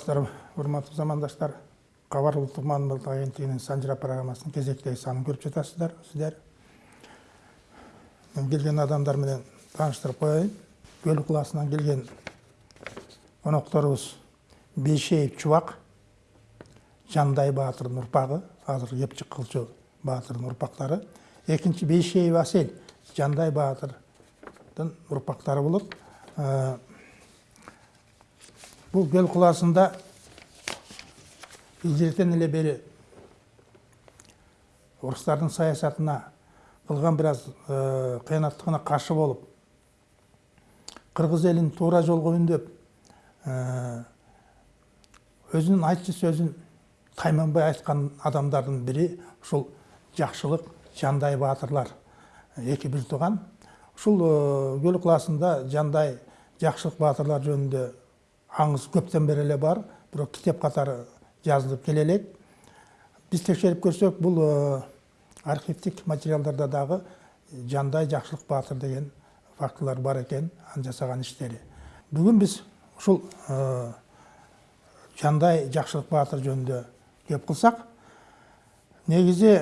саламатсыздарбы урматтуу замандаштар кабар улуттук маалымат агенттигинин санжыра программасынын кезектеги санын көрүп жатасыздар сиздер. Мен келген адамдар менен тааныштырып коеюн. Көл кылаасынан келген конокторубуз бейшеев чубак жандай баатырдын урпагы азыр кепчик кылчу баатырдын урпактары экинчи бейшеев асель жандай баатырдын урпактары болот бул көл кылаасында илгертен эле бери орустардын саясатына кылган бир аз кыянаттыгына каршы болуп кыргыз элин туура жолго үндөп өзүнүн айтчу сөзүн тайманбай айткан адамдардын бири ушул жакшылык жандай баатырлар эки бир тууган ушул көл кылаасында жандай жакшылык баатырлар жөнүндө аңыз көптен бері эле бар бирок китеп катары жазылып келе элек биз текшерип көрсөк бул архивдик материалдарда дагы жандай жакшылык баатыр деген фактылар бар экен анын жасаган иштери бүгүн биз ушул жандай жакшылык баатыр жөнүндө кеп кылсак негизи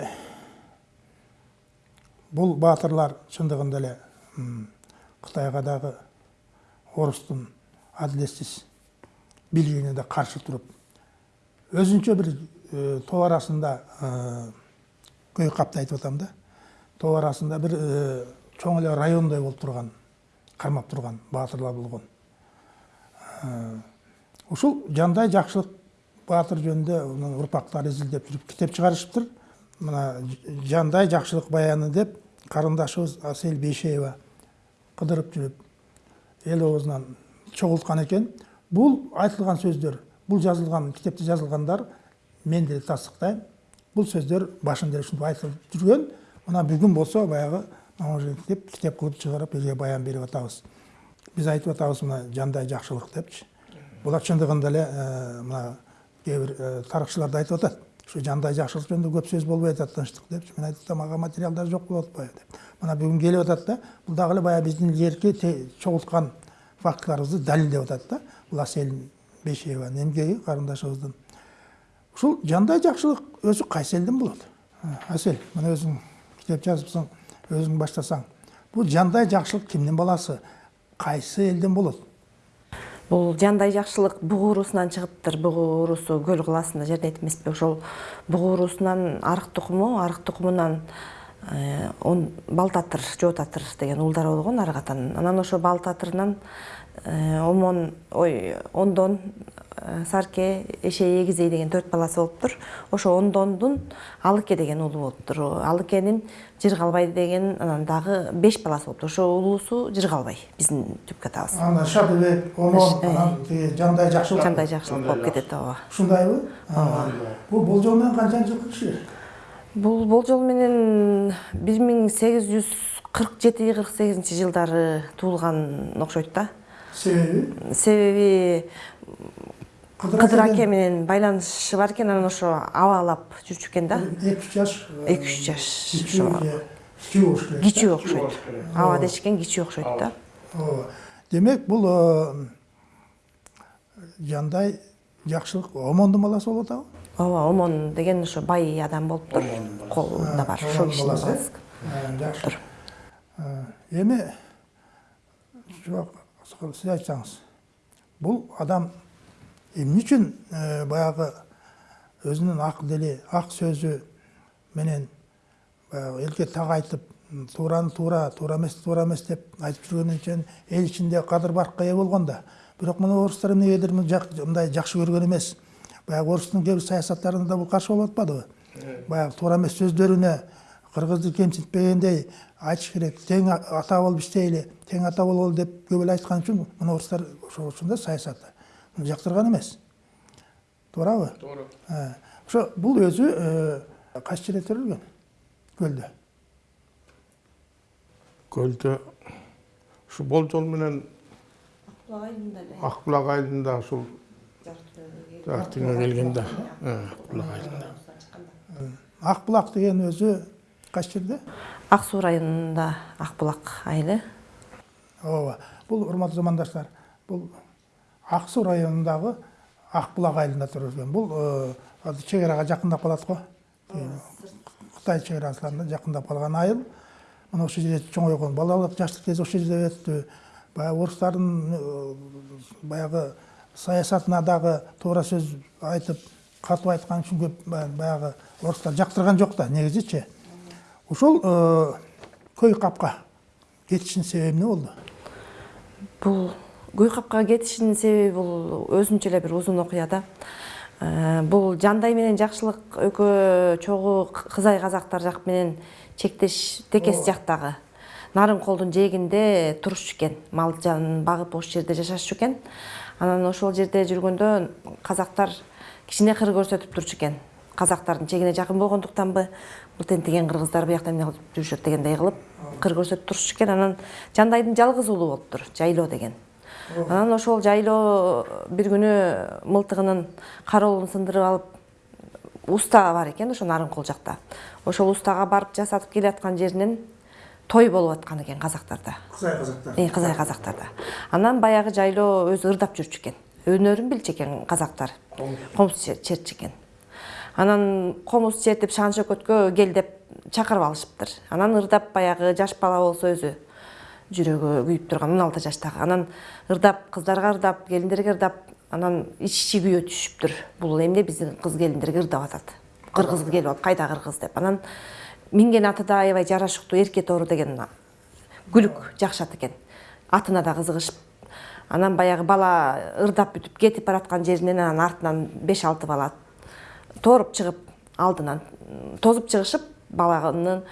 бул баатырлар чындыгында эле кытайга дагы орустун адилетсиз билигине да каршы туруп өзүнчө бир топ арасында көй капты айтып атам да. Топ арасында бир чоң эле райондой болуп турган кармап турган баатырлар болгон. Ушул жандай жакшылык баатыр жөнүндө урпактары изилдеп жүрүп китеп чыгарышыптыр. Мына жандай жакшылык баяны деп карындашыбыз асель бейшеева кыдырып жүрүп эл оозунан чогулткан экен. Бул айтылган сөздөр бул жазылган китепте жазылгандар мен деле тастыктайм бул сөздөр башында ушинтип айтылып жүргөн мына бүгүн болсо баягы деп китеп кылып чыгарып элге баян берип атабыз биз айтып атабыз мына жандай жакшылык депчи булар чындыгында эле мына кээ бир тарыхчылар да айтып атат ушу жандай жакшылык жөнүндө көп сөз болбой атат тынчтык депчи мен айтып атам ага материалдар жок болуп атпайбы деп. Мына бүгүн келип атат да бул дагы эле баягы биздин илгерки чогулткан фактыларыбызды далилдеп атат да. Бул асель бейшееванын эмгеги карындашыбыздын ушул жандай жакшылык өзү кайсы элден болот асель мына өзүң китеп жазыпсың өзүң баштасаң бул жандай жакшылык кимдин баласы? Кайсы элден болот бул жандай жакшылык бугу уруусунан чыгыптыр бугу уруусу көл кылаасында жердейт эмеспи ошол бугу уруусунан арык тукуму арык тукумунан балтатыр жоотатыр деген уулдар болгон ары катан. Анан ошо балтатырынан омон ой ондон сарке эшей эгизей деген төрт баласы болуптур ошо ондондун алыке деген уулу болуптур алыкенин жыргалбай деген анан дагы беш баласы болуптур ошо улуусу жыргалбай биздин түпкү атабыз анда шадыбек омон анан тиги жандай жакшылык. жандай жакшылык болуп кетет ооба. Ушундайбы? Ооба. Бул болжол менен канчанчы жылкы кишилер бул болжол менен бир миң сегиз жүз кырк жети кырк сегизинчи жылдары туулган окшойт да себеби? Себеби кыдыр аке менен байланышы бар экен анан ошо абалап жүрчү экен да. Эки үч жаш эки үч жаш кичүү кичүү болуш керек кичүү окшойт. Аба дешкен кичүү окшойт да. Ооба. Демек бул жандай жакшылык омондун баласы болуп атабы? Ооба омон деген ошо бай адам болуптур колунда бар. ошол кишинин баласы жакшы эми жок сиз айтсаңыз бул адам эмне үчүн баягы өзүнүн ак дили ак сөзү менен баягы элге так айтып туураны туура туура эмести туура эмес деп айтып жүргөн үчүн эл ичинде кадыр баркка ээ болгон да. Бирок мына орустар эмнегедир мындай жакшы көргөн эмес баягы орустун кээ бир саясаттарына да бул каршы болуп атпадыбы баягы туура эмес сөздөрүнө кыргызды кемсинтпегендей айтыш керек тең ата болуп иштейли тең ата бололу деп көп эле айткан үчүн мына орустар ошо ушундай саясаты. Муну жактырган эмес туурабы туура ошо бул өзү кайсы жерде төрөлгөн көлдө көлдө ушу болжол менен ак булак айылында ушул түнүгө келгенде ак булак айылында ак булак деген өзү кайсы жерде ак суу районунда ак булак айылы ооба бул урматтуу замандаштар бул ак суу районундагы акбулак айылында туруп жүргөн бул азыр чек арага жакындап калат го кытай чек арасына жакындап калган айыл мына ошол жерде чоңойгон балалык жаштык кези ошол жерде өттү баягы орустардын баягы саясатына дагы туура сөз айтып катып айткан үчүн көп баягы орустар жактырган жок да негизичи ошол көй капка кетишинин себеби эмне болду бул көй капкага кетишинин себеби бул өзүнчө эле бир узун окуя да. Бул жандай менен жакшылык экөө чогуу кызай казактар жак менен чектеш текес жактагы нарынколдун жээгинде турушчу экен мал жанын багып ошол жерде жашашчу экен анан ошол жерде жүргөндө казактар кичине кыр көрсөтүп турчу экен. Казактардын чегине жакын болгондуктанбы? Бул тентиген кыргыздар буякта эмне кылып жүрүшөт дегендей кылып кыр көрсөтүп турушчу экен. Анан жандайдын жалгыз уулу болуптур жайлоо деген. Анан ошол жайлоо бир күнү мылтыгынын кароолун сындырып алып уста бар экен ошо нарынкол жакта. Ошол устага барып жасатып келаткан жеринен той болуп аткан экен казактарда. Кызай казактар. Кызай казактарда анан баягы жайлоо өзү ырдап жүрчү экен. Өнөрүн билчү экен казактар. Комуз чертчү экен. Анан комуз чертип шан шөкөткө кел деп чакырып алышыптыр. Анан ырдап баягы жаш бала болсо өзү жүрөгү күйүп турган он алты жаштагы. Анан ырдап кыздарга ырдап келиндерге ырдап анан ич ичи күйө түшүптүр. Бул эмне? Биздин кыз келиндерге ырдап атат. Кыргыз келип алып кайда кыргыз деп. Анан минген аты да аябай жарашыктуу эрке тоору деген күлүк жакшат экен. Атына да кызыгышып анан баягы бала ырдап бүтүп кетип бараткан жеринен анан артынан беш алты бала тооруп чыгып алдынан тозуп чыгышып баланын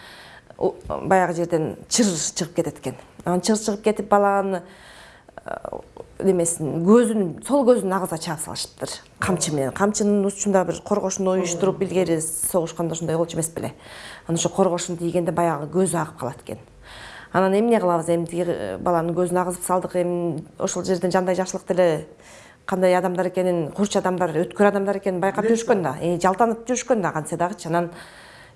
баягы жерден чыр чыгып кетет экен анан чыр чыгып кетип баланы немесин көзүн сол көзүн агыза чаап салышыптыр. Камчы менен камчынын учунда бир коргошун уюштуруп илгери согушканда ушундай болчу эмес беле анан ошо коргошун тийгенде баягы көзү агып калат экен анан эмне кылабыз эми? Тиги баланын көзүн агызып салдык эми. Ошол жерден жандай жакшылык деле кандай адамдар экенин курч адамдар өткөр адамдар экенин байкап жүрүшкөн да. Жалтанып жүрүшкөн да кантсе дагычы анан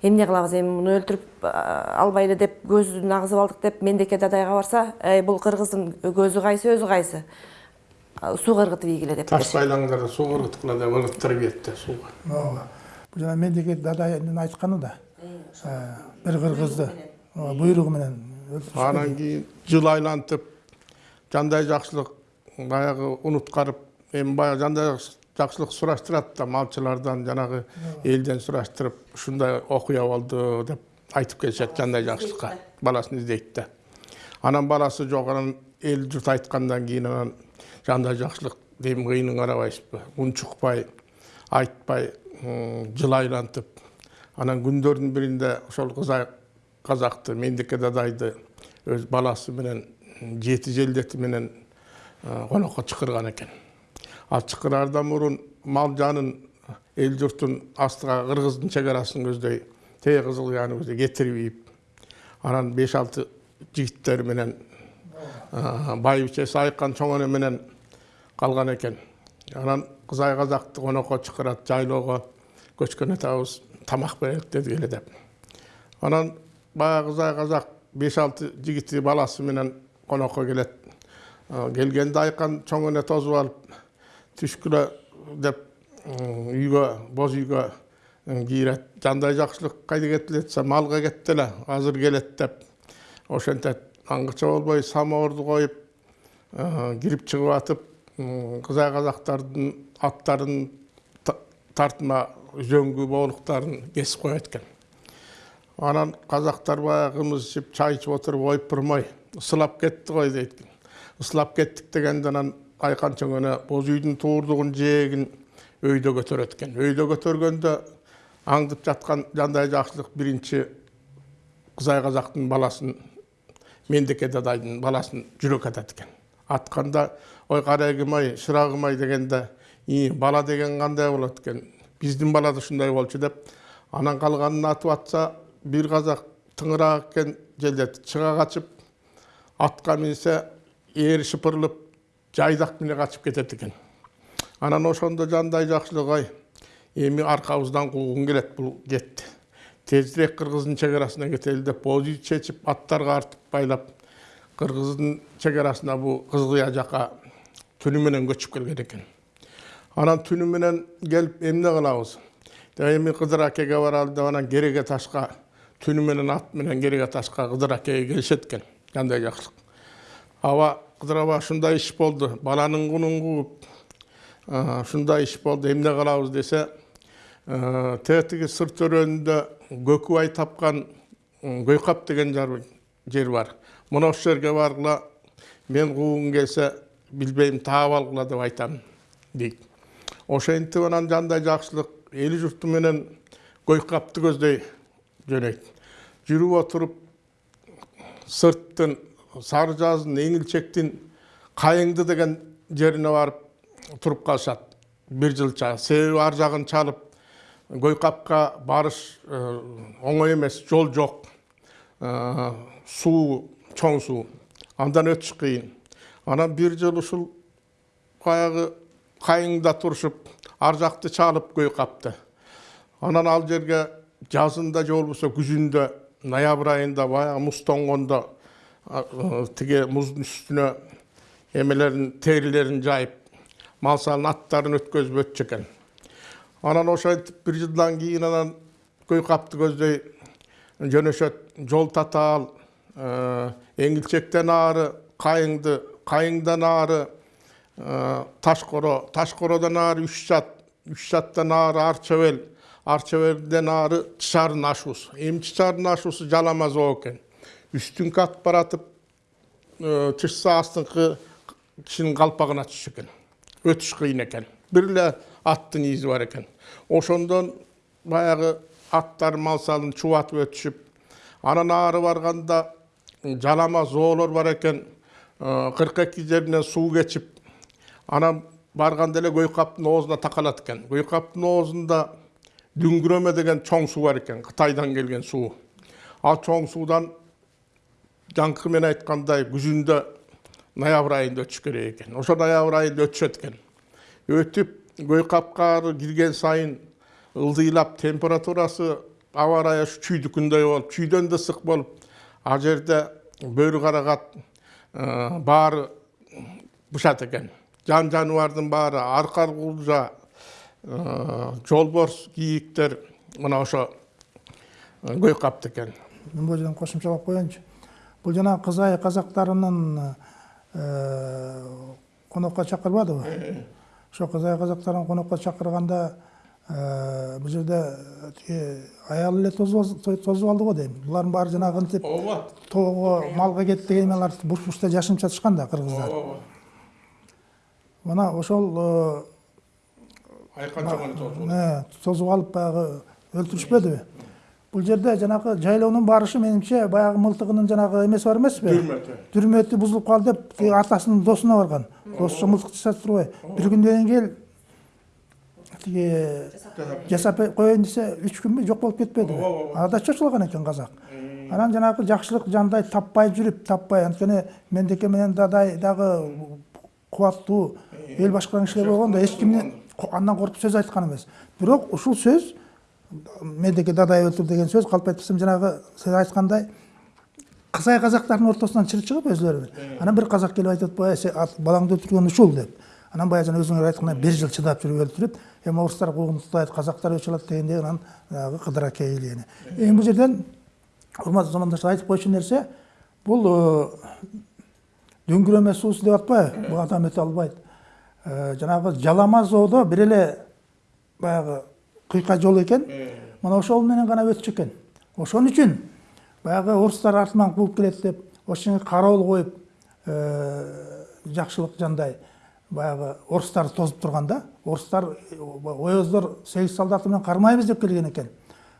эмне кылабыз эми? Муну өлтүрүп албайлы деп көзүн агызып алдык деп мендеке дадайга барса эй бул кыргыздын көзү кайсы өзү кайсы? Сууга ыргытып ийгиле деп таш байлаңдар сууга ыргыткыла деп ыргыттырып ийет да сууга. Ооба. Бул жана мендеке дадайдын айтканы да бир кыргызды буйругу менен анан кийин жыл айлантып жандай жакшылык баягы унуткарып эми баягы жандай жакшылык сураштырат да малчылардан жанагы элден сураштырып ушундай окуя болду деп айтып келишет жандай жакшылыкка баласын издейт да анан баласы жок анан эл журт айткандан кийин анан жандай жакшылык эми кыйынын карабайсызбы унчукпай айтпай жыл айлантып анан күндөрдүн биринде ошол кызай казакты мендеке дадайды өз баласы менен жети желдети менен конокко чакырган экен ал чакыраардан мурун мал жанын эл журтун астыга кыргыздын чек арасын көздөй тээ кызыл кыяны көздөй кетирип ийип анан беш алты жигиттери менен байбичеси айкан чоң менен калган экен анан кызай казакты конокко чакырат жайлоого көчкөн атабыз тамак берелик дедик эле деп анан кызай казак беш алты баласы менен конокко келет келгенде айкан чоң эне тосуп алып түшкүлө деп үйгө боз үйгө кийирет жандай жакшылык десе малга кетти эле азыр келет деп. Ошентет аңгыча болбой самоорду коюп кирип чыгып атып кызай казактардын аттарын тартма үзөңгү боолуктарын кесип коет экен анан казактар баягы кымыз ичип чай ичип отуруп ойп бурмай ысылап кетти ғой дейт. Ысылап кеттик дегенде анан айкан чоң эне боз үйдүн туурдугун жээгин өйдө көтөрөт экен. Өйдө көтөргөндө аңдып жаткан жандай жакшылык биринчи кызай казактын баласын мендеке дадайдын баласын жүрөк атат экен. Атканда ой карегим ай шырагым ай дегенде и бала деген кандай болот экен? Биздин бала да ушундай болчу деп анан калганын атып атса бир казак тыңыраак экен желдети чыга качып атка минсе ээри шыпырылып жайдак менен качып кетет экен анан ошондо жандай жакшылык ай эми аркабыздан куугун келет бул кетти тезирээк кыргыздын чек кетели деп боз үй чечип аттарга артып байлап кыргыздын чек арасына бул кызыл кыя жака түнү менен көчүп келген экен анан түнү менен келип эмне кылабыз эми кыдыр акеге баралы деп анан кереге ташка түнү менен ат менен кереге ташка кыдыр акеге келишет экен кандай жакшылык аба кыдыр аба ушундай иш болду баланын кунун кууп ушундай иш болду эмне кылабыз десе тетиги сыр төрөнүндө көкүбай тапкан көйкап деген жер бар. Мына ошол жерге баргыла мен куугум келсе билбейм таап алгыла деп айтам дейт. Ошентип анан жандай жакшылык эли журту менен көйкапты көздөй. Жөнөйт жүрүп отуруп сырттын сары жаздын эңилчектин кайыңды деген жерине барып туруп калышат бир жылча себеби ар жагын чалып көйкапка барыш оңой эмес жол жок суу чоң суу андан өтүш кыйын анан бир жыл ушул баягы кайыңда турушуп ар жакты чалып көйкапты анан ал жерге жазында же болбосо күзүндө ноябрь айында баягы муз тоңгондо тиги муздун үстүнө эмелерин терилерин жайып мал салын аттарын өткөзүп өтчү экен анан ошентип бир жылдан кийин анан көйкапты көздөй жөнөшөт жол татаал эңилчектен ары кайыңды кайыңдан ары ташкоро ташкородон ары үч жат үч жаттан ары ар чебел ар чебелден ары чычарын ашуусу эми чычарын ашуусу жалама зоо экен үстүңкү ат баратып чычса астыңкы кишинин калпагына түшчү экен өтүш кыйын экен бир эле аттын изи бар экен ошондон баягы аттар мал салын чубатып өтүшүп анан ары барганда жалама зоолор бар экен кырк эки жеринен суу кечип анан барганда эле көйкаптын оозуна такалат экен көйкаптын оозунда дүңгүрөмө деген чоң суу бар экен кытайдан келген суу ал чоң суудан жаңкы менен айткандай күзүндө ноябрь айында өтүш керек экен ошо ноябрь айында өтүшөт экен өтүп көйкапка кирген сайын ылдыйлап температурасы аба ырайы чүйдүкүндөй болуп чүйдөн да ысык болуп ал жерде бөрү карагат баары бышат экен жан жаныбардын баары аркар жолборс кийиктер мына ошо көйкапты экен мен бул жерден кошумчалап коеюнчу бул жанагы кызай казактарынын конокко чакырбадыбы ошо кызай казактарын конокко чакырганда бул жерде тиги аял эле тосуп алды го дейм булардын баары жанагы ынтип ооба тоого малга кетти деген алар буш бушта жашынып жатышкан да кыргыздар ооба мына ошол чоңону тосуп тосуп алып баягы өлтүрүшпөдүбү бул жерде жанагы жайлоонун барышы менимче баягы мылтыгынын жанагы эмеси бар эмеспи дүрмөтү дүрмөтү бузулуп калды деп тиги атасынын досуна барган досу мылтык жасап турбай бир күндөн кийин тиги жасап коеюн десе үч күнбү жок болуп кетпедиби ада чочулаган экен казак анан жанагы жакшылык жандай таппай жүрүп таппай анткени мендеке менен дадай дагы кубаттуу эл башкарган кишилер болгондо эч кимдин андан коркуп сөз айткан эмес бирок ушул сөз мендеке дадай өлтүр деген сөз калп айтпасам жанагы сиз айткандай кызай казактардын ортосунан чыр чыгып өзүлөрү анан бир казак келип айтып атпайбы балаңды өлтүргөн ушул деп. Анан баягы жана өзүңөр айткандай бир жыл чыдап жүрүп өлтүрүп эми орустар куугун туктайт казактар өч алат дегенде анан баягы кыдыр аке элени эми бул жерден урматтуу замандаштар айтып коючу нерсе бул дүңгүрөмө суусу деп атпайбы бул адам өтө албайт жанагы жалама жоодо бир эле баягы кыйка жол экен мына ошол менен гана өтчү экен ошон үчүн баягы орустар артынан кууп келет деп ошоңо кароол коюп жакшылык жандай баягы орустарды тосуп турганда орустар оёздор сегиз солдаты менен кармайбыз деп келген экен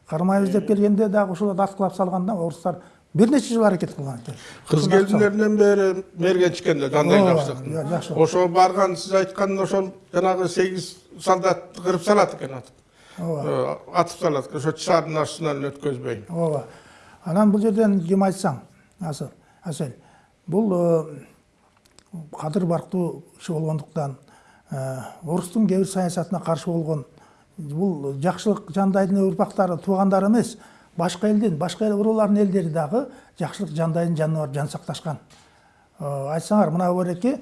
кармайбыз деп келгенде дагы ошолорду аткылап салганда орустар бир нече жыл аракет кылган экен кыз келиндеринен бери мергенчикен да жандай жакшы ошо барган сиз айткан ошол жанагы сегиз солдатты кырып салат экен атып ооба атып салат экен ошо чышардын астынан өткөзбөй ооба анан бул жерден ким айтсаң асель бул кадыр барктуу киши болгондуктан орустун кээ бир саясатына каршы болгон бул жакшылык жандайдын урпактары туугандары эмес башка элдин башка эл уруулардын элдери дагы жакшылык жандайдын жанына барып жан сакташкан. Айтсаңар мына бореки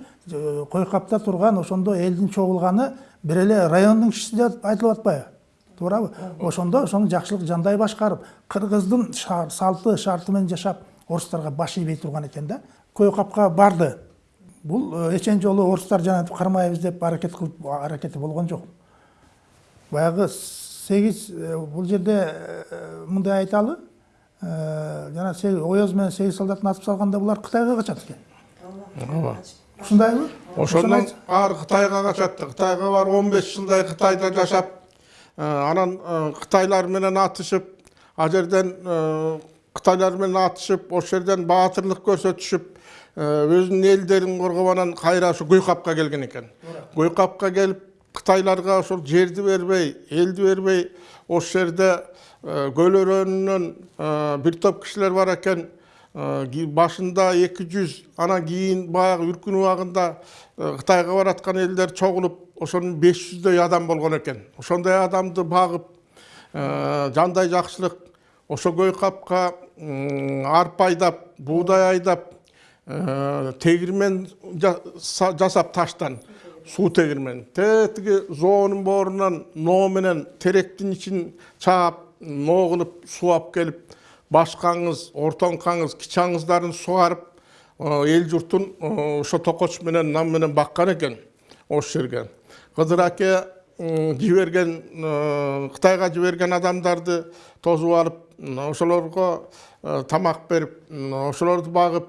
койкапта турган ошондо элдин чогулганы бир эле райондун кишиси деп айтылып атпайбы? Туурабы? Ошондо ошону жакшылык жандай башкарып кыргыздын салты шарты менен жашап орустарга баш ийбей турган экен да. Көө капка барды. Бул э, эчен жолу орустар жанагынтип кармайбыз деп аракет кылып аракети болгон жок. Баягы сегиз э, бул жерде э, мындай айталы сегиз- ояз менен сегиз солдатын атып салганда булар кытайга качат экен ооба. Ушундайбы ошондон ары кытайга качат кытайга барып он беш жылдай кытайда жашап анан кытайлар менен атышып ал жерден кытайлар менен атышып ошол жерден баатырлык көрсөтүшүп өзүнүн элдерин коргоп анан кайра ушу гуйкапка келген экен гуйкапка келип кытайларга ошол жерди бербей элди бербей ошол жерде э, көл өрөөнүнөн э, бир топ кишилер бар экен Э, башында 200 анан кийин баягы үркүн убагында э, кытайга бараткан элдер чогулуп ошонун 500дөй адам болгон экен ошондой адамды багып э, жандай жакшылык ошо көй капка м, арпа айдап буудай айдап э, тегирмен жа- са- жасап таштан. Суу тегирмен тетиги жоонун боорунан ноо менен теректин ичин чаап ноо кылып сууап келип башкаңыз ортоңкаңыз кичи аңыздарын сугарып эл журтун ошо токоч менен нам менен баккан экен ошол жерге кыдыр аке жиберген кытайга жиберген адамдарды тосуп алып ошолорго тамак берип ошолорду багып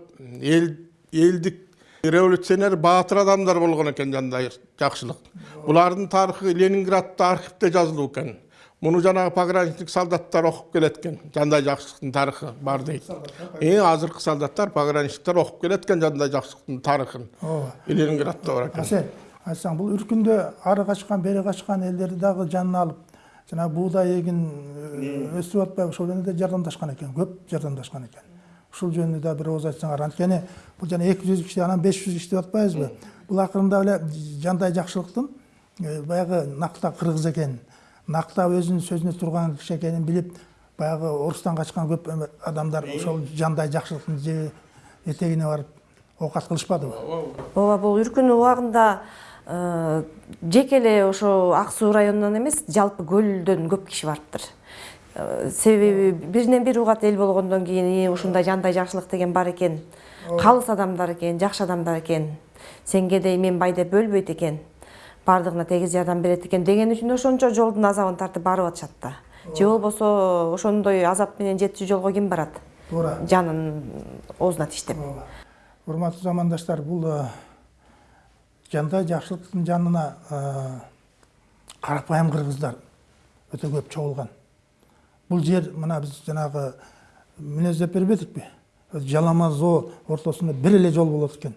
элдик революционер баатыр адамдар болгон экен жандай жакшылык булардын тарыхы ленинградда архивде жазылуу экен муну жанагы пограничник солдаттар окуп келет экен жандай жакшылыктын тарыхы бар дейт эң азыркы солдаттар пограничниктер окуп келет экен жандай жакшылыктын тарыхын ооба ленинградда бар экен асел айтсаң бул үркүндө ары качкан бери качкан элдерди дагы жанына алып жанагы буудай эгин э, өстүрүп атпайбы ошол жөнүндө жардамдашкан экен көп жардамдашкан экен ушул жөнүндө да бир ооз айтсаңар анткени бул жана эки жүз киши анан беш жүз киши деп атпайбызбы бул акырында эле жандай жакшылыктын э, баягы накта кыргыз экенин накта өзүнүн сөзүнө турган киши экенин билип баягы орустан качкан көп эме адамдар ошол жандай жакшылыктын же этегине барып оокат кылышпадыбы? Ооба бул үркүн убагында э, жеке эле ошо ак суу районунан эмес жалпы көлдөн көп киши барыптыр. Э, себеби биринен бир угат эл болгондон кийин «И, ушундай жандай жакшылык деген бар экен. Калыс адамдар экен жакшы адамдар экен. Сенге дей мен бай деп бөлбөйт экен. Баардыгына тегиз жардам берет экен деген үчүн ошончо жолдун азабын тартып барып атышат да. Же болбосо ошондой азап менен жетчү жолго ким барат? Туура. Жанын оозуна тиштеп урматтуу замандаштар бул э, жандай жакшылыктын жанына э, карапайым кыргыздар өтө көп чогулган бул жер мына биз жанагы мүнөздөп бербедикпи жалама зоо ортосунда бир эле жол болот экен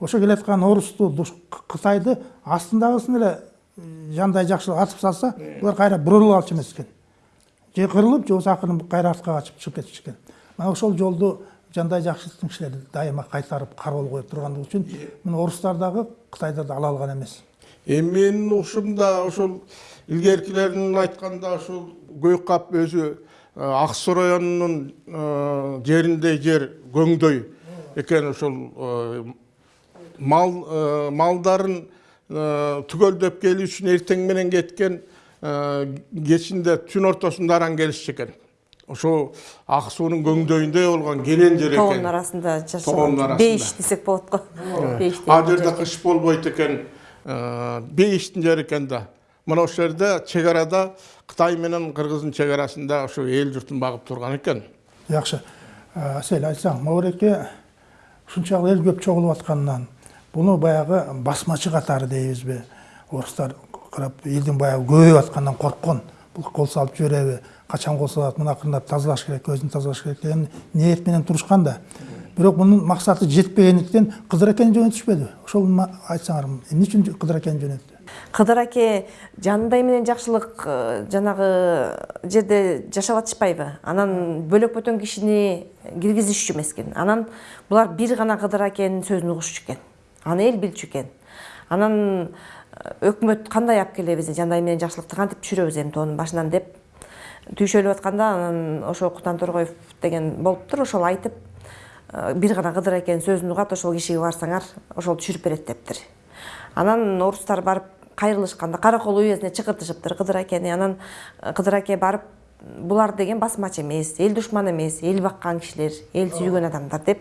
ошо келаткан орусту кытайды астындагысын эле жандай жакшылык атып салса булар кайра бурулуп алчу эмес экен же кырылып же болбосо акырын кайра артка качып чыгып кетчү экен мына ошол жолду жандай жакшылыктын кишилери дайыма кайтарып кароол коюп тургандыгы үчүн мына орустар дагы кытайда да ала алган эмес эми менин угушумда ошол илгеркилердин айтканда ошол көйкап өзү э, ак суу районунун э, жериндей жер көңдөй экен ошол э, мал малдарын түгөлдөп келүү үчүн эртең менен кеткен кечинде түн ортосунда аран келишчү экен. Ошо ак суунун көңдөйүндөй болгон келен жер тоонун экен арасында Тоонун жашаган арасында. бейиш десек болот го. Бейиш ал жерде кыш болбойт экен. Бейиштин жери экен да. Мына ошол жерде чек арада кытай менен кыргыздын чек арасында ошо эл журтун багып турган экен. Жакшы Э, асель айтсаң мабареке ушунчалык эл көп чогулуп атканынан буну баягы басмачы катары дейбизби орустар карап элдин баягы көбөйүп атканынан корккон. Бул кол салып жибереби качан кол салат муну акырындап тазалаш керек өзүн тазалаш керек деген ниет менен турушкан да. Бирок мунун максаты жетпегендиктен кыдыр акени жөнөтүшпөдү. Ошол айтсаңар эмне үчүн кыдыр жөнөттү? Кыдыр аке жандай менен жакшылык э, жанагы жерде жашап атышпайбы? Анан бөлөк бөтөн кишини киргизишчү эмес экен. Анан булар бир гана кыдыр акенин сөзүн угушчу экен. Аны эл билчү экен. Анан э, өкмөт кандай алып келебиз жандай менен жакшылыкты кантип түшүрөбүз эми тоонун башынан деп түйшөлүп атканда анан ошо кутан торгоев деген болуптур ошол айтып э, бир гана кыдыр акенин сөзүн угат ошол кишиге барсаңар ошол түшүрүп берет дептир. Анан орустар барып кайрылышканда каракол уездине чакыртышыптыр кыдыр акени анан кыдыр аке барып булар деген басмачы эмес эл душманы эмес эл баккан кишилер эл сүйгөн адамдар деп.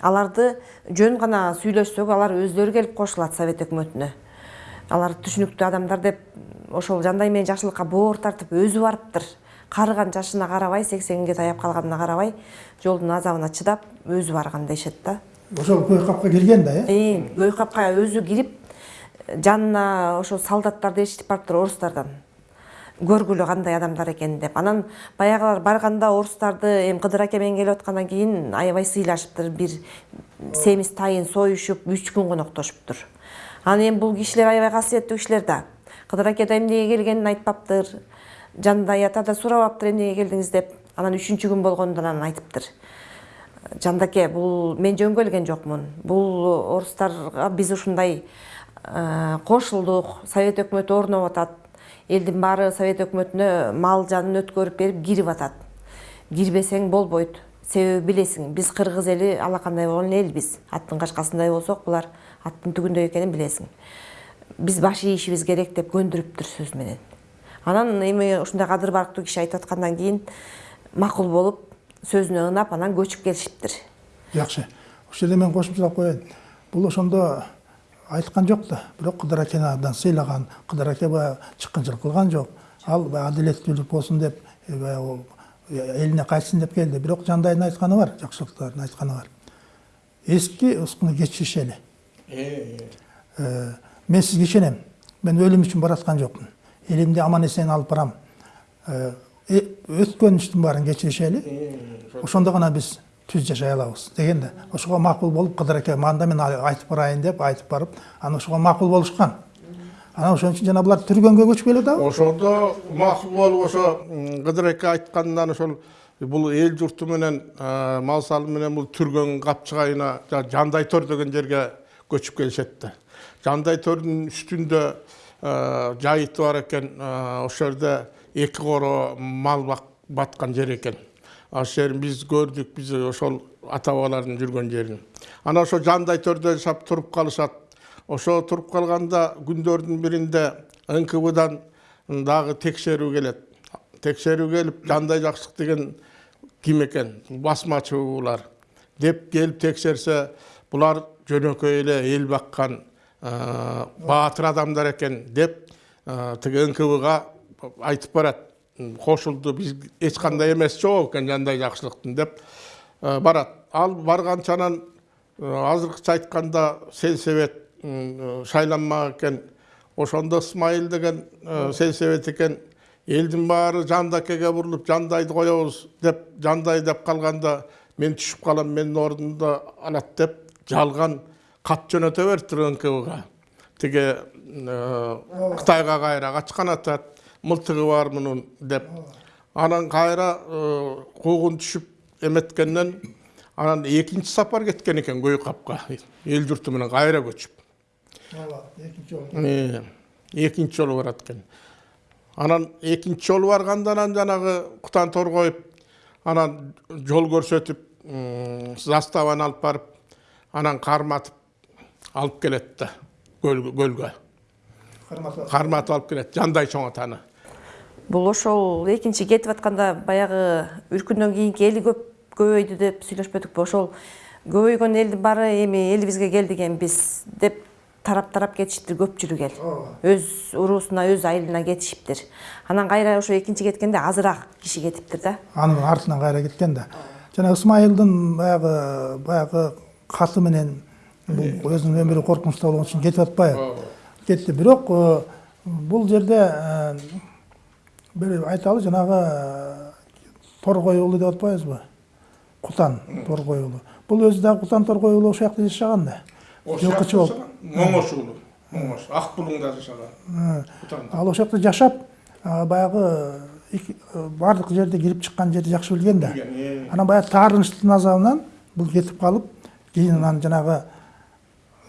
Аларды жөн гана сүйлөшсөк алар өздөрү келип кошулат совет өкмөтүнө алар түшүнүктүү адамдар деп ошол жандай менен жакшылыкка боор тартып өзү барыптыр карыган жашына карабай сексенге таяп калганына карабай жолдун азабына чыдап өзү барган дешет да. Ошол көй капка кирген да э? Көй капка өзү кирип жанына ошо солдаттарды ээрчитип барыптыр орустардан. Көргүлө кандай адамдар экенин деп. Анан баягылар барганда орустарды эми кыдыр аке менен келип аткандан кийин аябай сыйлашыптыр. Бир семиз тайын союшуп үч күн коноктошуптур анан эми бул кишилер аябай касиеттүү кишилер да. Кыдыр аке да эмнеге келгенин айтпаптыр. Жандай ата да сурабаптыр эмнеге келдиңиз деп. Анан үчүнчү күн болгондо анан айтыптыр. Жандаке бул мен жөн келген жокмун. Бул орустарга биз ушундай кошулдук совет өкмөтү орноп атат. Элдин баары совет өкмөтүнө мал жанын өткөрүп берип кирип атат. Кирбесең болбойт. Себеби билесиң биз кыргыз эли алакандай болгон элбиз аттын кашкасындай болсок булар аттын түгүндөй экенин билесиң. Биз баш ийишибиз керек деп көндүрүптүр сөз менен. Анан эми ушундай кадыр барктуу киши айтып аткандан кийин макул болуп сөзүнө ынап анан көчүп келишиптир. Жакшы. Ушул жерде мен кошумчалап коеюн. Бул ошондо айткан жок да бирок кыдыр акени абдан сыйлаган кыдыр аке баягы чыккынчылык кылган жок ал баягы адилеттүүлүк болсун деп баягы элине кайтсын деп келди бирок жандайдын айтканы бар жакшылыктардын айтканы бар. Эски ускуну кечиришели мен сизге ишенем мен өлүм үчүн бараткан жокмун элимди аман эсен алып барам. Өткөн иштин баарын кечиришели ошондо гана биз түз жашай алабыз деген да ошого макул болуп кыдыр аке мында мен айтып барайын деп айтып барып анан ошого макул болушкан анан ошон үчүн жана булар түргөнгө көчүп келип атабы ошондо макул болуп ошо кыдыр аке айткандан ошол бул эл журту менен мал салы менен бул түргөн капчыгайына жандай төр деген жерге көчүп келишет да жандай төрдүн үстүндө жайыты бар экен ошол жерде эки коро мал баткан жер экен ошол биз көрдүк биз ошол ата бабалардын жүргөн жерин анан ошо жандай төрдө жашап туруп калышат ошо туруп калганда күндөрдүн биринде нквдан дагы текшерүү келет текшерүү келип жандай жакшылык деген ким экен басмачыбы булар деп келип текшерсе булар жөнөкөй эле эл баккан баатыр адамдар экен деп тиги нквга айтып барат кошулду биз эч кандай эмеси жок экен жандай жакшылыктын деп барат. Ал барганча анан азыркыча айтканда сельсовет шайланмак экен ошондо ысмайыл деген сельсовет экен элдин баары жандакеге бурулуп жандайды коебуз деп жандай деп калганда мен түшүп калам менин ордумду алат деп жалган кат жөнөтө бериптир нквга тиги кытайга кайра качкан атат. Мылтыгы бар мунун деп. Анан кайра куугун түшүп эметкенден анан экинчи сапар кеткен экен капка. Эл журту менен кайра көчүп. Ооба экинчи жолу. Экинчи жолу барат экен. Анан экинчи жолу барганда анан жанагы кутан торгоюп анан жол көрсөтүп заставаны алып барып анан карматып алып келет да көлгө карматып алып келет жандай чоң атаны. Бул ошол экинчи кетип атканда баягы үркүндөн кийинки эли көп көбөйдү деп сүйлөшпөдүкпү ошол көбөйгөн элдин баары эми элибизге келдик эми биз деп тарап тарап кетишиптир көпчүлүк эл. Өз уруусуна өз айылына кетишиптир. Анан кайра ошо экинчи кеткенде азыраак киши кетиптир да. Анын артынан кайра кеткен да. Жана ысмайылдын баягы баягы каты менен бул өзүнүн өмүрү коркунучта болгон үчүн кетип атпайбы? Кетти. Бирок бул жерде айталы жанагы торгой уулу деп атпайбызбы кутан торгой уулу. Бул өзү дагы кутан торгой уулу ошол жакта жашаган да. Момош уулу момош ак булуңда жашаган. Ал ошол жакта жашап баягы баардык жерде кирип чыккан жерди жакшы билген да. Анан баягы таарынычтын азабынан бул кетип калып кийин анан жанагы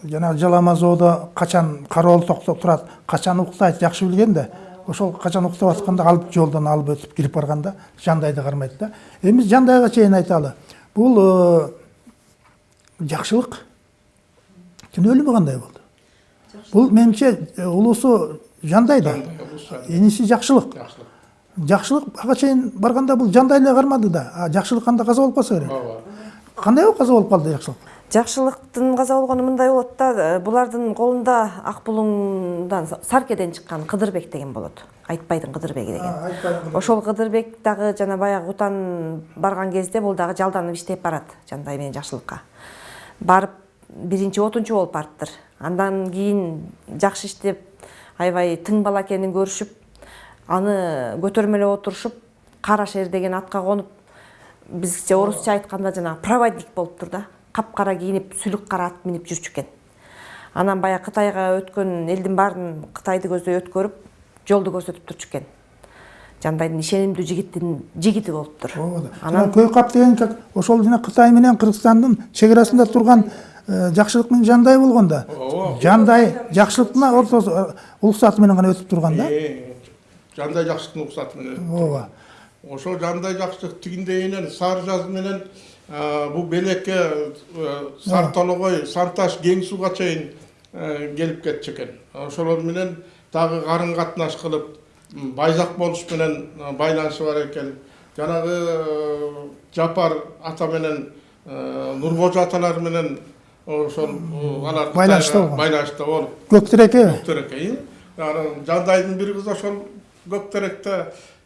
жанагы жалама жоодо качан кароол токтоп турат качан уктайт жакшы билген да. Ошол качан уктап атканда алып жолдон алып өтүп кирип барганда жандайды кармайт да. Эми биз жандайга чейин айталы бул жакшылык түнү өлүмү кандай болду? Бул менимче э, улуусу жандай да. Иниси жакшылык. Жакшылык. Ага чейин барганда бул жандай эле кармады да. А жакшылык кандай каза болуп калса керек? Ооба. Кандай болуп каза болуп калды жакшылык? Жакшылыктын каза мындай болот да э, булардын колунда ак булуңдан саркеден чыккан кыдырбек деген болот. Айтбайдын кыдырбеги деген. Ошол кыдырбек дагы жана баягы кутан барган кезде бул дагы жалданып иштеп барат жандай менен жакшылыкка. Барып биринчи отунчу болуп барыптыр. Андан кийин жакшы иштеп аябай тың бала экенин көрүшүп аны көтөрмөлөп отурушуп кара шер деген атка конуп бизче орусча айтканда жанагы проводник болуптур да. Капкара кийинип сүлүк кара ат минип жүрчү экен анан баягы кытайга өткөн элдин баарын кытайды көздөй өткөрүп жолду көрсөтүп турчу экен жандайдын ишенимдүү жигиттин жигити болуптур ооба анан көй кап деген как ошол жана кытай менен кыргызстандын чек арасында турган э, жакшылык менен жандай болгон да. Ооба жандай жакшылыктын ортосу уруксаты менен гана өтүп турган да. Жандай жакшылыктын уруксаты менен ооба. ошол жандай жакшылык тигиндейинен сары жаз менен а, бул белекке сары тоногой санташ кең сууга чейин келип кетчү экен ошолор менен дагы карын катнаш кылып байзак болуш менен байланышы бар экен жанагы жапар ата менен нурбожо аталар менен ошол алар Байланышта болгон. байланышта болуп көктүреке көктөрөк анан жандайдын бир кызы ошол көктөрөктө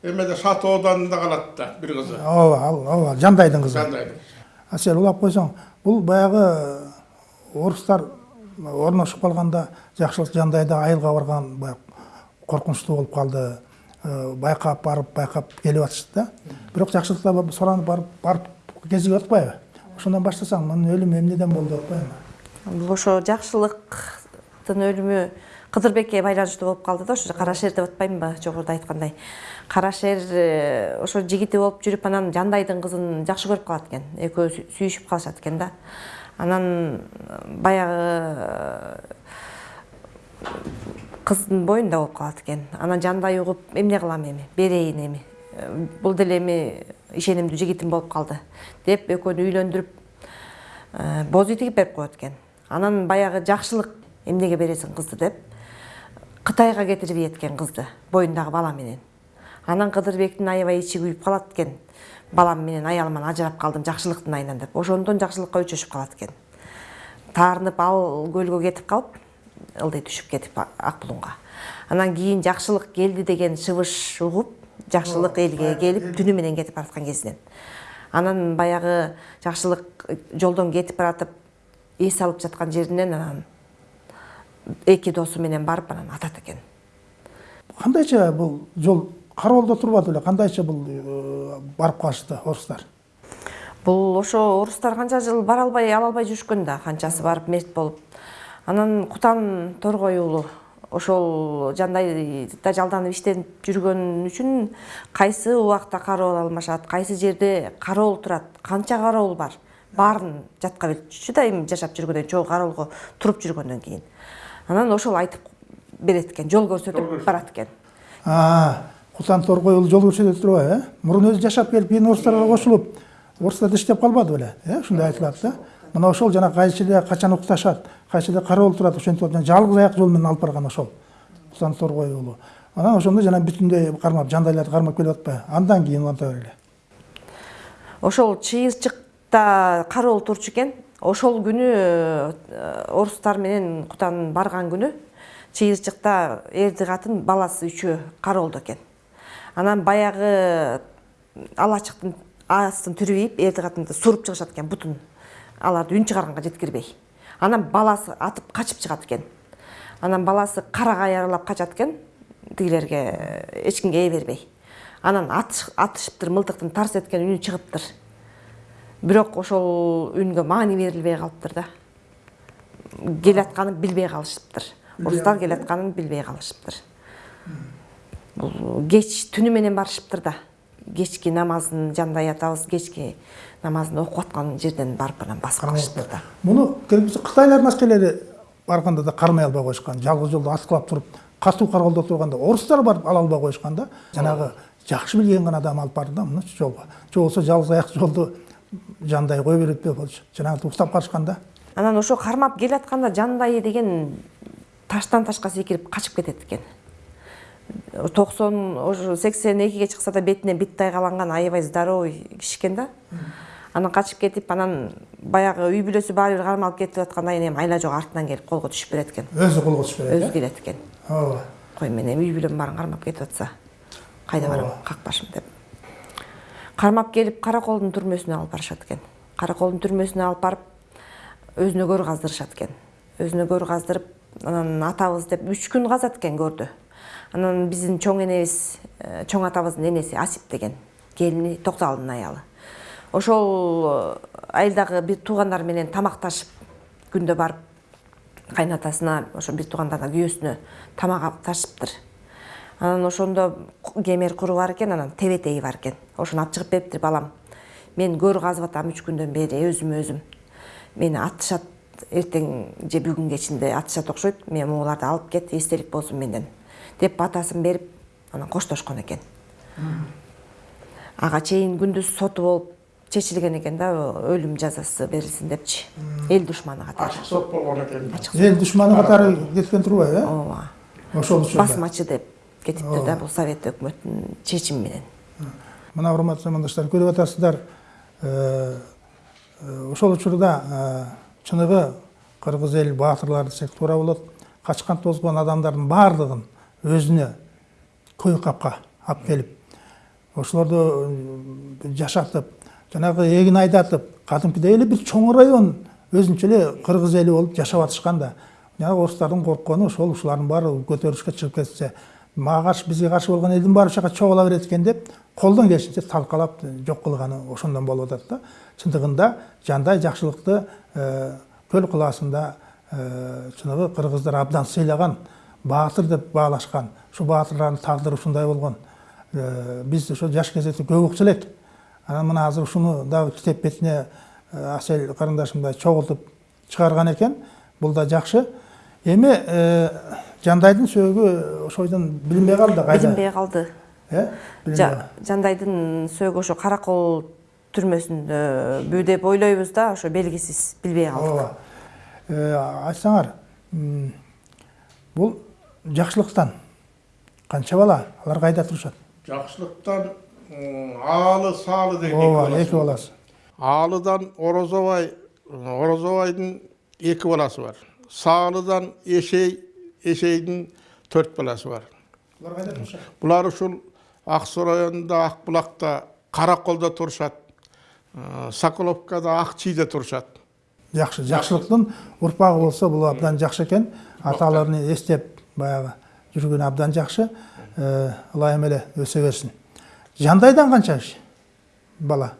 эмеде шат ооданында калат да бир кызы ооба ал ооба жандайдын кызы жандайдын а сен улап койсоң бул баягы орустар орношуп калганда жакшылык жандайда айылга барган баягы коркунучтуу болуп калды Э, байкап барып байкап келип атышты да. Бирок жакшылыкта ба- суранып барып барып кезиги атпайбы ошондон баштасаң мунун өлүмү эмнеден болду деп атпайбы бул ошо жакшылыктын өлүмү кыдырбекке байланыштуу болуп калды да ошо кара шер деп атпаймынбы жогоруда айткандай кара шер э, ошо жигити болуп жүрүп анан жандайдын кызын жакшы көрүп калат экен экөө сүйүшүп калышат экен да. Анан баягы кыздын боюнда болуп калат экен анан жандай угуп эмне кылам эми берейин эми Э, бул деле эми ишенимдүү жигитим болуп калды деп экөөнү үйлөндүрүп э, боз үй тигип берип коет экен анан баягы жакшылык эмнеге бересиң кызды деп кытайга кетирип ийет экен кызды боюндагы бала менен. Анан кыдырбектин аябай ичи күйүп калат экен балам менен аялыман ажырап калдым жакшылыктын айынан деп. Ошондон жакшылыкка өчөшүп калат экен таарынып ал көлгө кетип калып ылдый түшүп кетип ак булуңга анан кийин жакшылык келди деген шыбыш угуп жакшылык элге келип түнү менен кетип бараткан кезинен анан баягы жакшылык жолдон кетип баратып эс алып жаткан жеринен анан эки досу менен барып анан атат экен. Кандайча бул жол кароолдо турбады беле кандайча бул э, барып калышты орустар? Бул ошо орустар канча жыл бара албай ала албай жүрүшкөн да канчасы барып мерт болуп. Анан кутан торгой уулу ошол жандайда жалданып иштенип жүргөн үчүн кайсы убакта кароол алмашат кайсы жерде кароол турат канча кароол бар баарын жатка билчү да эми жашап жүргөндөн чогуу кароолго туруп жүргөндөн кийин анан ошол айтып берет экен жол көрсөтүп. барат экен кутан торгой уулу жол көрсөтө турбайбы э? Мурун өзү жашап келип кийин орустарга кошулуп орустарда иштеп калбады беле э? Ушундай айтылат да. Мына ошол жана кайсы эле качан укташат кайсы эле кароол турат ошентип алып жана жалгыз аяк жол менен алып барган ошол кутан торгой уулу анан ошондо жана бүтүндөй кармап жандайларды кармап келип атпайбы андан кийин уланта бергиле ошол чыйырчыкта кароол турчу экен ошол күнү э, орустар менен кутан барган күнү чыйырчыкта эрди катын баласы үчөө кароолдо экен. Анан баягы алачыктын астын түрбейип эрди катынды суруп чыгышат экен бутун. Аларды үн чыгарганга жеткирбей. Анан баласы атып качып чыгат экен. Анан баласы карагай аралап качат экен тигилерге эч кимге ээ бербей. Анан атыш- атышыптыр мылтыктын тарс эткен үнү чыгыптыр бирок ошол үнгө маани берилбей калыптыр да. Келатканын билбей калышыптыр. Орустар келатканын билбей калышыптыр. Бул кеч түнү менен барышыптыр да. Кечки намазын жандай атабыз кечки намазын окуп аткан жерден барып анан басып калышыптыр да. Муну кытайлардын аскерлери барганда да кармай албай коюшкан жалгыз жолдо аткылап туруп катуу кароолдо турганда орустар барып ала албай коюшкан да. Жанагы жакшы билген гана адам алып барды да мынучу жолго же болбосо жалгыз аяк жолду жандай кое берет болчу жанагынтип уктап калышкан да анан ошо кармап келатканда жандай деген таштан ташка секирип качып кетет экен. Токсон уже сексен экиге чыкса да бетине биттай каланган аябай здоровый киши экен да. Анан качып кетип анан баягы үй бүлөсү баары бир кармалып кетип аткандан кийин эми айла жок артынан келип колго түшүп берет экен. Өзү колго түшүп берет өзү келет экен. Э ооба. Кой мен эми үй бүлөм баарын кармап кетип атса кайда барам какпашым деп. Кармап келип караколдун түрмөсүнө алып барышат экен караколдун түрмөсүнө алып барып өзүнө көр каздырышат экен өзүнө көр каздырып анан атабыз деп үч күн казат экен көрдү анан биздин чоң энебиз э, чоң атабыздын энеси асип деген келини токтоалдын аялы. Ошол э, айылдагы бир туугандары менен тамакташып күндө барып кайнатасына ошо бир туугандарына күйөөсүнө тамак ташыптыр. Анан ошондо кемер куру бар экен анан тебетеги бар экен. Ошону алып чыгып бериптир балам. Мен көр казып атам үч күндөн бери өзүмө өзүм. Мени атышат эртең же бүгүн кечинде атышат окшойт мен могуларды алып кет эстелик болсун менден. Деп батасын берип анан коштошкон экен. Ага чейин күндүз соту болуп чечилген экен да өлүм жазасы берилсин депчи. Эл душманы катары. Ачык сот болгон экен. Эл душманы катары кеткен турбайбы? Э ооба. Ошол учурда. Басмачы деп кетиптир да бул совет өкмөтүнүн чечими менен. Мына урматтуу замандаштар көрүп атасыздар э, э, ошол учурда э, чыныгы кыргыз эл баатырлары десек туура болот. Качкан тозгон адамдардын баардыгын өзүнө көй капка алып келип ошолорду жашатып жанагы эгин айдатып кадимкидей эле бир чоң район өзүнчө эле кыргыз эли болуп жашап атышкан да жанагы орустардын корккону ошол ушулардын баары көтөрүлүшкө чыгып кетсе каршы болгон элдин баары ушул жака чогула берет экен деп колдон келишинче талкалап жок кылганы ошондон болуп атат да чындыгында жандай жакшылыкты э, көл кылаасында э, чыныгы кыргыздар абдан сыйлаган баатыр деп баалашкан ушул баатырлардын тагдыры ушундай болгон Э, биз ошо жаш кезекте көп укчу элек анан мына азыр ушуну дагы китеп бетине э, асель карындашымдай чогултуп чыгарган экен бул да жакшы эми э, жандайдын сөөгү ошойдон билинбей калды кайда? Билинбей калды. Э Жа- жандайдын сөөгү ошо каракол түрмөсүндө деп ойлойбуз да ошо белгисиз билбей калдык. Ооба. Э, айтсаңар м, бул жакшылыктан канча бала алар кайда турушат? Жакшылыктан аалы саалы деген ооба эки баласы. аалыдан орозобай орозобайдын эки баласы бар. Саалыдан эшей эшейдин төрт баласы бар булар ушул ак суу районунда ак булакта караколдо турушат э, соколовкада ак чийде турушат жакшы жакшылыктын урпагы болсо бул абдан жакшы экен аталарын эстеп баягы жүргөн абдан жакшы Э, ылайым эле өсө берсин жандайдан канча киши бала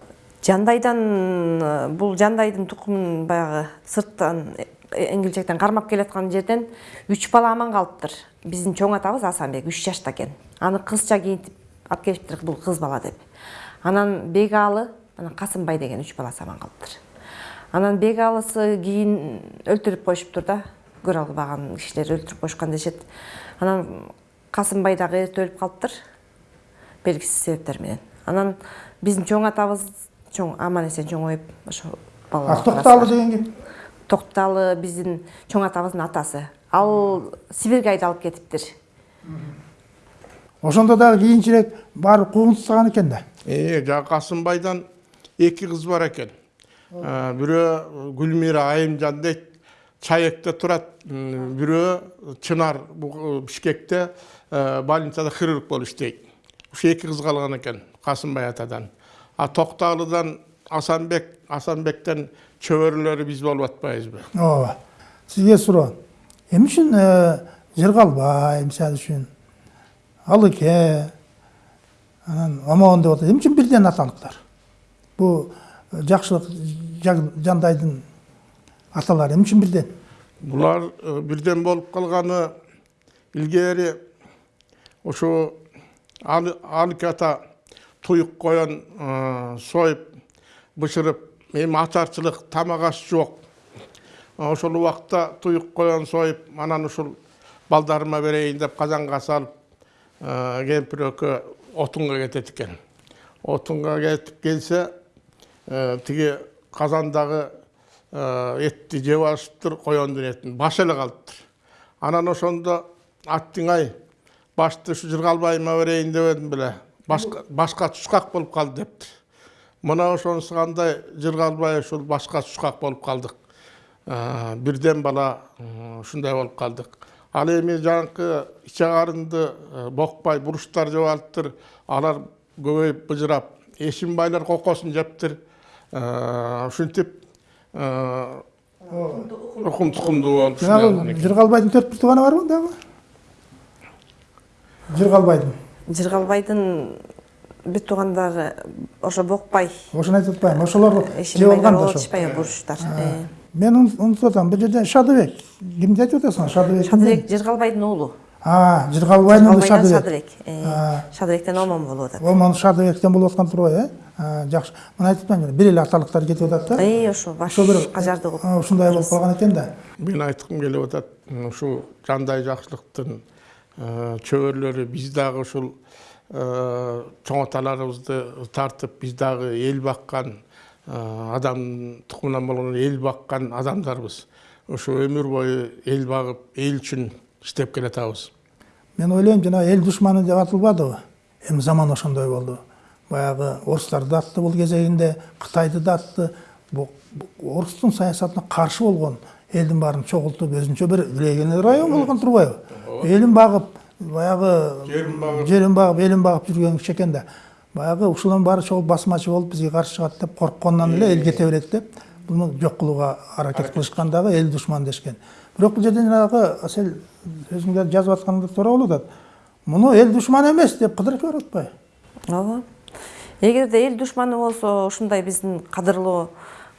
жандайдан бул жандайдын тукумун баягы сырттан эңгилчектен кармап келаткан жерден үч бала аман калыптыр. Биздин чоң атабыз асанбек үч жашта экен. Аны кызча кийинтип алып келиптир бул кыз бала деп. Анан бегаалы анан касымбай деген үч баласы аман калыптыр. Анан бегаалысы кийин өлтүрүп коюшуптур да көрө албаган кишилер өлтүрүп коюшкан дешет. Анан касымбай дагы эрте өлүп калыптыр белгисиз себептер менен. Анан биздин чоң атабыз чоң аман эсен чоңоюп ошо а балалар токтоалы деген ким? Токтоалы биздин чоң атабыздын атасы. Ал сибирге айдалып кетиптир. Ошондо дагы кийинчерээк барып куугунтуктаган экен да? Э жана касымбайдан эки кыз бар экен. Э, бирөө гүлмира айымжан дейт чаекте турат. Бирөө чынар бу- бишкекте э, больницада хирург болуп иштейт ушу эки кыз калган экен касымбай атадан. А токтоалыдан асанбек асанбектен чөбөрөлөрү биз болуп атпайбызбы ооба сизге суроо эмне үчүн жыргалбай мисалы үчүн алыке анан омон деп атат эмне үчүн бирден аталыктар бул жакшылык жандайдын аталары эмне үчүн бирден булар бирден болуп калганы илгери ошо Алы- алык ата туюк коен союп бышырып эми ачарчылык тамак аш жок ошол убакта туюк коен союп анан ушул балдарыма берейин деп казанга салып кемпир экөө отунга кетет экен. Отунга кетип келсе э, тиги казандагы э, этти жеп алышыптыр коендун этин баш эле калыптыр. Анан ошондо аттың ай башты ушу жыргалбайыма берейин деп едим беле башка тушкак болуп калды дептир мына ошонусу кандай жыргалбай ушул башка тушкак болуп калдык Э, бирден бала ушундай болуп калдык ал эми жанакы иче карынды э, бокпай буруштар жеп алыптыр алар көбөйүп быжырап эшимбайлар кокосун жептир Э, ушинтип укум тукумдуу болуп жанагы жыргалбайдын төрт бир тууганы барбы дагы жыргалбайдын жыргалбайдын бүт туугандары ошо бокпай ошону айтып атпаймынбы ошолор жеп эшимбайлар алган да ошо ишпай буруштар Э. мен ун- унутуп атам бул жерде шадыбек кимди айтып атасың? Шадыбек шадыбек жыргалбайдын уулу а жыргалбайдын уулу шадыбек. Шадыбек Э, шадыбектен омон болуп атат. Омон шадыбектен болуп аткан турбайбы э? А, жакшы. Мына айтып атпаймынбы бир эле аталыктар кетип атат да. Ошо баш ошо бир кажарды кылып а, ушундай болуп калган экен да. Мен айткым келип атат ушул жандай жакшылыктын э, чөбөрлөрү биз дагы ушул э, чоң аталарыбызды тартып биз дагы эл баккан э, адам тукумунан болгон эл баккан адамдарбыз. Ошо өмүр бою эл багып эл үчүн иштеп келатабыз. Мен ойлойм жанагы эл душманы деп атылбадыбы эми заман ошондой болду. Баягы орустарды да атты бул кезегинде кытайды да атты орустун саясатына каршы болгон элдин баарын чогултуп өзүнчө бир легионер район болгон турбайбы. Элин багып баягы Жерин багып. жерин багып элин багып жүргөн киши экен да баягы ушулардын баары чогулуп басмачы болуп бизге каршы чыгат деп коркконунан эле эл кете берет деп буну жок кылууга аракет кылышкан дагы эл душман дешкен. Бирок бул жерде жанагы сен өзүңдер жазып атканыңда туура болуп атат муну эл душман эмес деп кыдырып берип атпайбы ооба. Эгерде эл душманы болсо ушундай биздин кадырлуу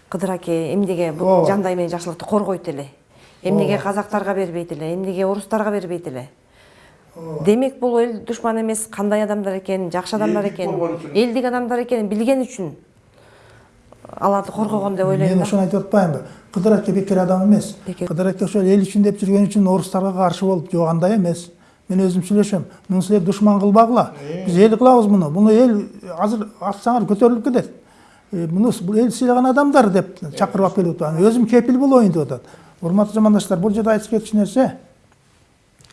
кыдыр аке эмнеге бул жандай менен жакшылыкты коргойт эле. Эмнеге казактарга бербейт эле эмнеге орустарга бербейт эле. Демек бул эл душман эмес кандай адамдар экенин жакшы адамдар үчүн. элдик адамдар экенин билген үчүн аларды коргогон деп ойлойм мен ошону айтып атпаймынбы кыдыр аке бекер адам эмес Бекер. кыдыр аке ошол эл үчүн деп жүргөн үчүн орустарга каршы болуп жок андай эмес мен өзүм сүйлөшөм муну силер душман кылбагыла биз эл кылабыз муну муну эл азыр атсаңар көтөрүлүп кетет муну бул эл сыйлаган адамдар деп чакырып алып келип атат өзүм кепил болоюн деп атат урматтуу замандаштар бул жерде айтып кетчү нерсе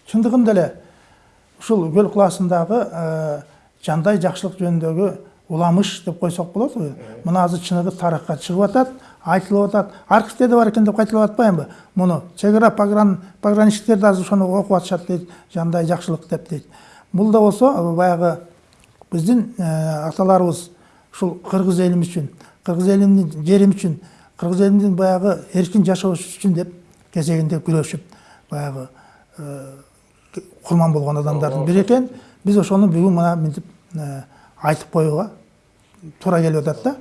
чындыгында эле ушул көл кылаасындагы э, жандай жакшылык жөнүндөгү уламыш деп койсок болот го. Мына азыр чыныгы тарыхка чыгып атат айтылып атат. Архивде да бар экен деп кайталап атпаймынбы? Муну чек ара погран пограничниктер да азыр ошону окуп атышат дейт жандай жакшылык деп дейт. Бул да болсо э, баягы биздин э, аталарыбыз ушул кыргыз элим үчүн кыргыз элимдин жерим үчүн кыргыз элимдин баягы эркин жашоосу үчүн деп кезегинде күрөшүп баягы курман болгон адамдардын бири экен биз ошону бүгүн мына мынтип айтып коюуга туура келип атат да.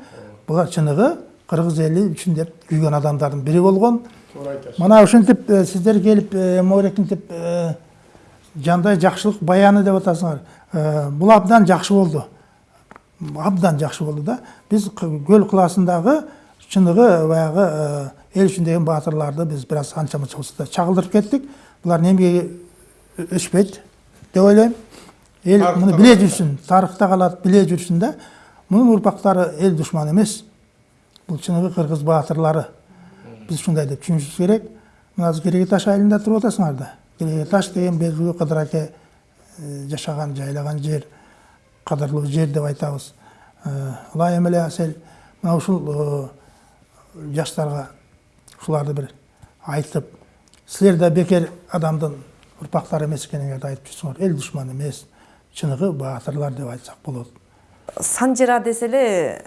Булар чыныгы кыргыз эли үчүн деп күйгөн адамдардын бири болгон туура айтасыз мына ушинтип сиздер келип моорекинтип э, жандай жакшылык баяны деп атасыңар. Бул абдан жакшы болду абдан жакшы болду да. Биз Кы- көл кылаасындагы чыныгы баягы э, эл үчүн деген баатырларды биз бир аз анча мынча болсо да чагылдырып кеттик булар эмгеги өчпөйт деп ойлойм эл Тарыхта муну биле жүрсүн тарыхта калат биле жүрсүн да мунун урпактары эл душман эмес бул чыныгы кыргыз баатырлары биз ушундай деп түшүнүшүбүз керек. Мына кереге таш айылында туруп атасыңар да. Таш деген белгилүү кыдыр аке э, жашаган жайлаган жер кадырлуу жер деп айтабыз Э, ылайым эле асел мына ушул жаштарга ушуларды бир айтып силер да бекер адамдын урпактары эмес экениңерди айтып жүрсүңөр эл душман эмес чыныгы баатырлар деп айтсак болот санжыра десе эле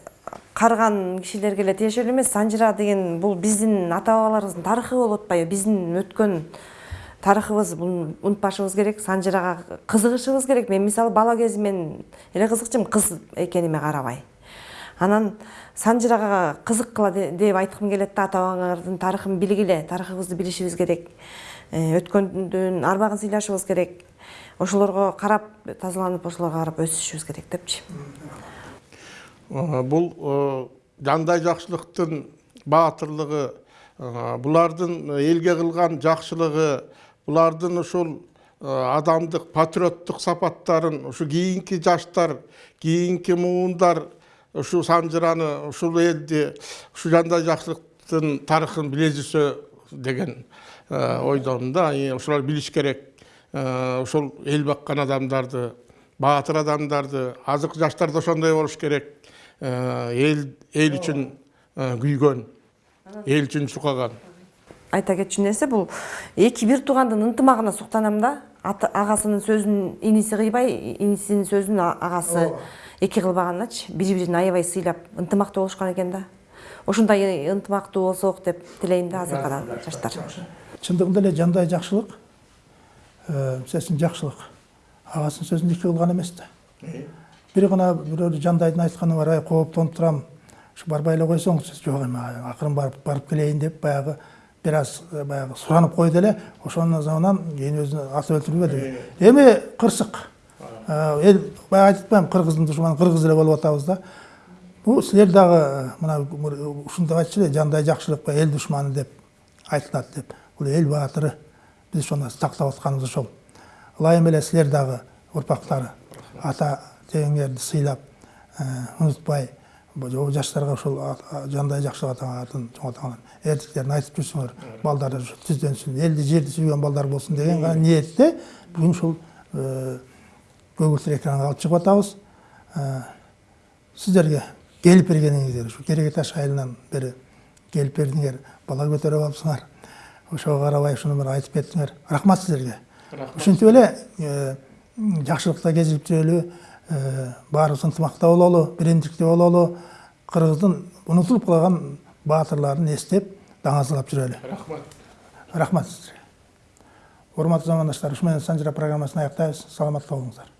карган кишилерге эле тиешелүү эмес санжыра деген бул биздин ата бабаларыбыздын тарыхы болуп атпайбы биздин өткөн тарыхыбыз буну унутпашыбыз керек санжырага кызыгышыбыз керек. Мен мисалы бала кезимен эле кызыкчумун кыз экениме карабай анан санжырага кызыккыла де- деп айткым келет да ата бабаңардын тарыхын билгиле тарыхыбызды билишибиз керек. Өткөндүн арбагын сыйлашыбыз керек. Ошолорго карап тазаланып ошолорго карап өсүшүбүз керек депчи. Э, бул э, жандай жакшылыктын баатырлыгы э, булардын элге кылган жакшылыгы булардын ушул э, адамдык патриоттук сапаттарын ушу кийинки жаштар кийинки муундар ушул санжыраны ушул элди ушу жандай жакшылыктын тарыхын биле жүрсө деген ойдомун да и ошолор билиш керек ошол эл баккан адамдарды баатыр адамдарды азыркы жаштар да ошондой болуш керек эл эл үчүн күйгөн эл үчүн чукаган айта кетчү нерсе бул эки бир туугандын ынтымагына суктанам да агасынын сөзүн иниси кыйбай инисинин сөзүн агасы эки кылбаганначы бири бирин аябай сыйлап ынтымактуу болушкан экен да. Ушундай ынтымактуу болсок деп тилейм да азыркы жаштар. Чындыгында эле жандай жакшылык мисалы үчүн жакшылык. Агасынын сөзүн эки кылган эмес да. Бир гана бирөө жандайдын айтканы бар ай кооптонуп турам ушу барбай эле койсоңчу жок эми акырын барып барып келейин деп баягы бир аз баягы суранып койду эле ошонун заманан кийин өзүн атып өлтүрбөдү эми кырсык. Эл баягы айтып атпаймынбы кыргыздын душманы кыргыз эле болуп атабыз да. Бул силер дагы мына ушинтип айтчу эле жандай жакшылык эл душманы деп айтылат деп. Бул эл баатыры биз ошону тактап атканыбыз ошол ылайым эле силер дагы урпактары ата теңеңерди сыйлап унутпай жаштарга ошол жандай жакшылык атын чоңойтаңар эрдиктерин айтып жүрсүңөр балдар түздөнсүн элди жерди сүйгөн балдар болсун деген гана ниетте бүгүн ушул көгүлтүр экранга алып чыгып атабыз сиздерге келип бергениңиздер ушу кереге таш айылынан бери келип бердиңер бала көтөрүп алыпсыңар. Ошого карабай ушуну бир айтып кеттиңер рахмат силерге ушинтип эле жакшылыкта кезип жүрөлү баарыбыз ынтымакта бололу биримдикте бололу кыргыздын унутулуп калган баатырларын эстеп даңазалап жүрөлү рахмат рахмат сиздерге урматтуу замандаштар ушу менен санжыра программасын аяктайбыз саламатта болуңуздар